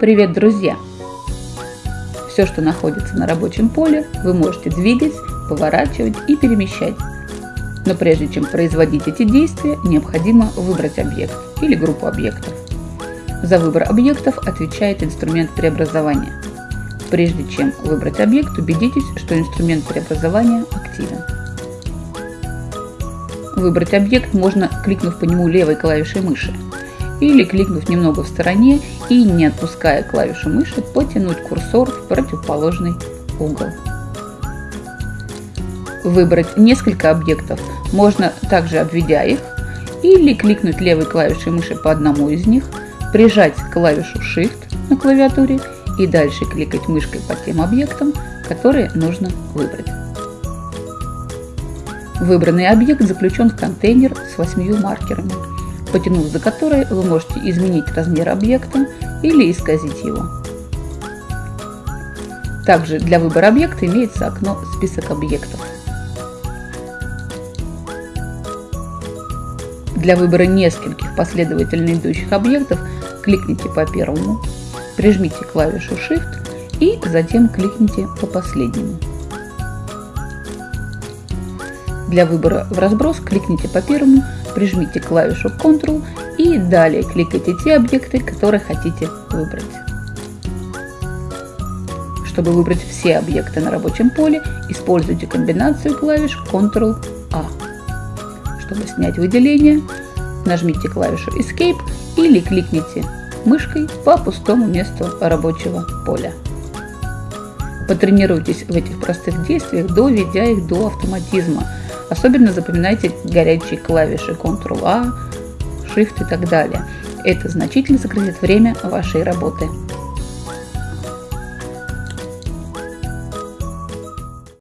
Привет, друзья! Все, что находится на рабочем поле, вы можете двигать, поворачивать и перемещать. Но прежде чем производить эти действия, необходимо выбрать объект или группу объектов. За выбор объектов отвечает инструмент преобразования. Прежде чем выбрать объект, убедитесь, что инструмент преобразования активен. Выбрать объект можно, кликнув по нему левой клавишей мыши или кликнув немного в стороне и, не отпуская клавишу мыши, потянуть курсор в противоположный угол. Выбрать несколько объектов можно также обведя их или кликнуть левой клавишей мыши по одному из них, прижать клавишу Shift на клавиатуре и дальше кликать мышкой по тем объектам, которые нужно выбрать. Выбранный объект заключен в контейнер с восьмью маркерами – потянув за который вы можете изменить размер объекта или исказить его. Также для выбора объекта имеется окно «Список объектов». Для выбора нескольких последовательно идущих объектов кликните по первому, прижмите клавишу Shift и затем кликните по последнему. Для выбора в разброс кликните по первому, прижмите клавишу Ctrl и далее кликайте те объекты, которые хотите выбрать. Чтобы выбрать все объекты на рабочем поле, используйте комбинацию клавиш Ctrl-A. Чтобы снять выделение, нажмите клавишу Escape или кликните мышкой по пустому месту рабочего поля. Потренируйтесь в этих простых действиях, доведя их до автоматизма – Особенно запоминайте горячие клавиши Ctrl-A, Shift и так далее. Это значительно сократит время вашей работы.